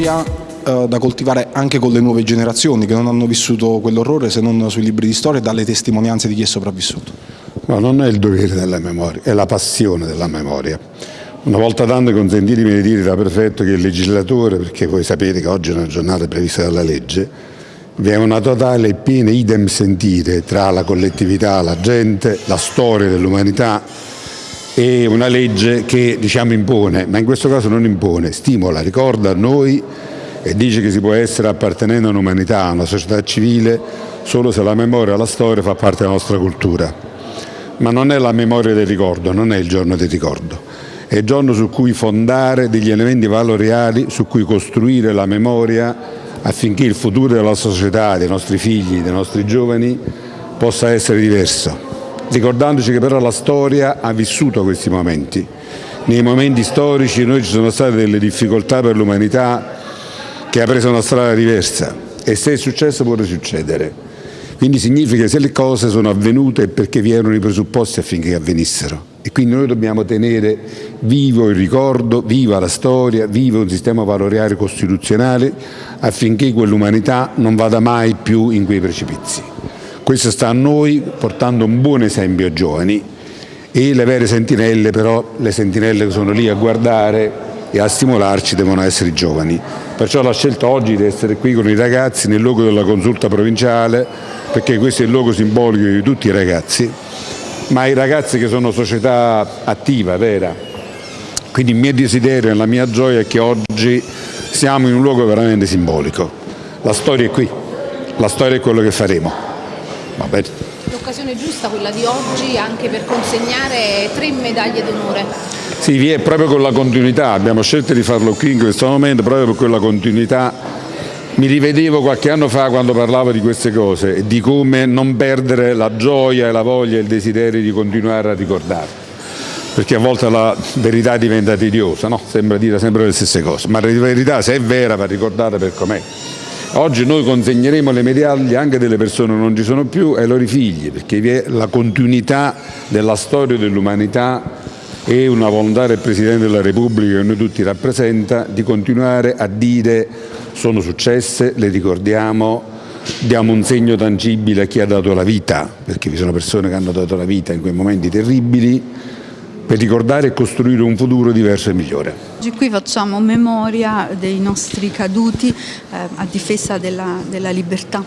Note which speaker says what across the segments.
Speaker 1: memoria eh, da coltivare anche con le nuove generazioni che non hanno vissuto quell'orrore se non sui libri di storia e dalle testimonianze di chi è sopravvissuto.
Speaker 2: No, non è il dovere della memoria, è la passione della memoria. Una volta tanto consentitemi di dire da prefetto che il legislatore, perché voi sapete che oggi è una giornata prevista dalla legge, vi è una totale e piena idem sentire tra la collettività, la gente, la storia dell'umanità e una legge che diciamo impone, ma in questo caso non impone, stimola, ricorda a noi e dice che si può essere appartenendo a un'umanità, a una società civile, solo se la memoria la storia fa parte della nostra cultura. Ma non è la memoria del ricordo, non è il giorno del ricordo, è il giorno su cui fondare degli elementi valoriali, su cui costruire la memoria affinché il futuro della società, dei nostri figli, dei nostri giovani possa essere diverso ricordandoci che però la storia ha vissuto questi momenti. Nei momenti storici noi ci sono state delle difficoltà per l'umanità che ha preso una strada diversa e se è successo può risuccedere. Quindi significa che se le cose sono avvenute è perché vi erano i presupposti affinché avvenissero. E quindi noi dobbiamo tenere vivo il ricordo, viva la storia, vivo un sistema valoriale costituzionale affinché quell'umanità non vada mai più in quei precipizi. Questo sta a noi portando un buon esempio ai giovani e le vere sentinelle però, le sentinelle che sono lì a guardare e a stimolarci devono essere i giovani. Perciò la scelta oggi di essere qui con i ragazzi nel luogo della consulta provinciale, perché questo è il luogo simbolico di tutti i ragazzi, ma i ragazzi che sono società attiva, vera. Quindi il mio desiderio e la mia gioia è che oggi siamo in un luogo veramente simbolico. La storia è qui, la storia è quello che faremo.
Speaker 3: L'occasione giusta quella di oggi anche per consegnare tre medaglie d'onore.
Speaker 2: Sì, vi è proprio con la continuità, abbiamo scelto di farlo qui in questo momento proprio per quella continuità. Mi rivedevo qualche anno fa quando parlavo di queste cose e di come non perdere la gioia e la voglia e il desiderio di continuare a ricordare perché a volte la verità diventa tediosa, no? sembra dire sempre le stesse cose, ma la verità se è vera va ricordata per com'è. Oggi noi consegneremo le medaglie anche delle persone che non ci sono più ai loro figli, perché vi è la continuità della storia dell'umanità e una volontà del Presidente della Repubblica che noi tutti rappresenta di continuare a dire sono successe, le ricordiamo, diamo un segno tangibile a chi ha dato la vita, perché vi sono persone che hanno dato la vita in quei momenti terribili, per ricordare e costruire un futuro diverso e migliore.
Speaker 4: Oggi qui facciamo memoria dei nostri caduti eh, a difesa della, della libertà.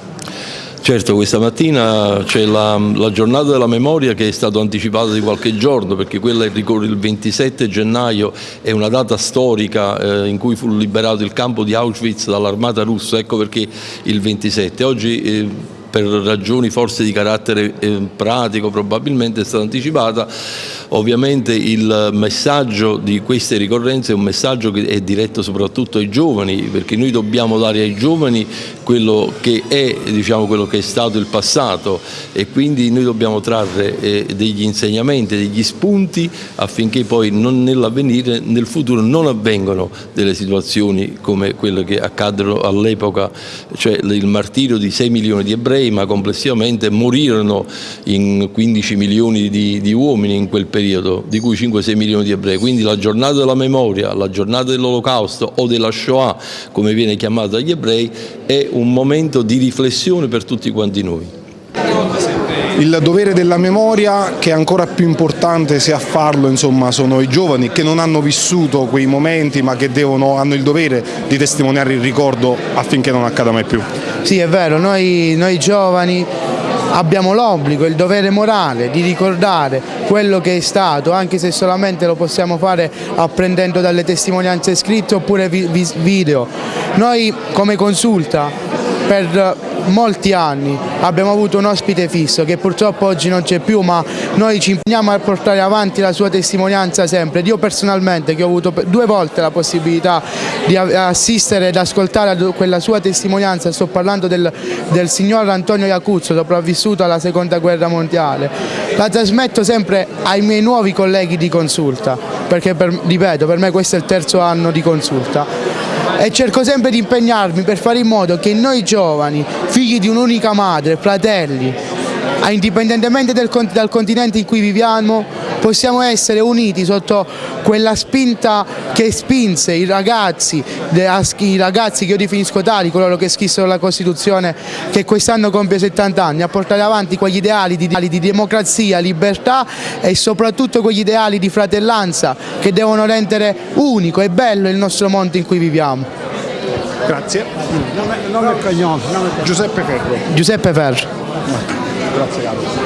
Speaker 5: Certo, questa mattina c'è la, la, giornata della memoria che è stata anticipata di qualche giorno perché quella ricorre il 27 gennaio, è una data storica eh, in cui fu liberato il campo di Auschwitz dall'armata russa, ecco perché il 27. Oggi eh, per ragioni forse di carattere eh, pratico probabilmente è stata anticipata. Ovviamente il messaggio di queste ricorrenze è un messaggio che è diretto soprattutto ai giovani, perché noi dobbiamo dare ai giovani quello che è, diciamo, quello che è stato il passato. E quindi noi dobbiamo trarre eh, degli insegnamenti, degli spunti affinché poi nell'avvenire, nel futuro non avvengano delle situazioni come quelle che accaddero all'epoca, cioè il martirio di 6 milioni di ebrei, ma complessivamente morirono in 15 milioni di, di uomini in quel periodo, di cui 5-6 milioni di ebrei. Quindi la giornata della memoria, la giornata dell'olocausto o della Shoah, come viene chiamata dagli ebrei, è un momento di riflessione per tutti quanti noi.
Speaker 1: Il dovere della memoria, che è ancora più importante se a farlo insomma, sono i giovani che non hanno vissuto quei momenti ma che devono, hanno il dovere di testimoniare il ricordo affinché non accada mai più.
Speaker 6: Sì è vero, noi, noi giovani abbiamo l'obbligo, il dovere morale di ricordare quello che è stato, anche se solamente lo possiamo fare apprendendo dalle testimonianze scritte oppure video. Noi come consulta per molti anni. Abbiamo avuto un ospite fisso che purtroppo oggi non c'è più ma noi ci impegniamo a portare avanti la sua testimonianza sempre. Io personalmente che ho avuto due volte la possibilità di assistere ed ascoltare quella sua testimonianza, sto parlando del, del signor Antonio Iacuzzo sopravvissuto alla seconda guerra mondiale, la trasmetto sempre ai miei nuovi colleghi di consulta perché per, ripeto per me questo è il terzo anno di consulta e cerco sempre di impegnarmi per fare in modo che noi giovani, figli di un'unica madre, fratelli, indipendentemente dal continente in cui viviamo, possiamo essere uniti sotto quella spinta che spinse i ragazzi, i ragazzi che io definisco tali, coloro che scrissero la Costituzione che quest'anno compie 70 anni, a portare avanti quegli ideali di, di democrazia, libertà e soprattutto quegli ideali di fratellanza che devono rendere unico e bello il nostro mondo in cui viviamo.
Speaker 1: Grazie.
Speaker 7: Nome, nome.
Speaker 1: Giuseppe Ferro.
Speaker 6: Giuseppe Ferro.
Speaker 1: Grazie Carlo.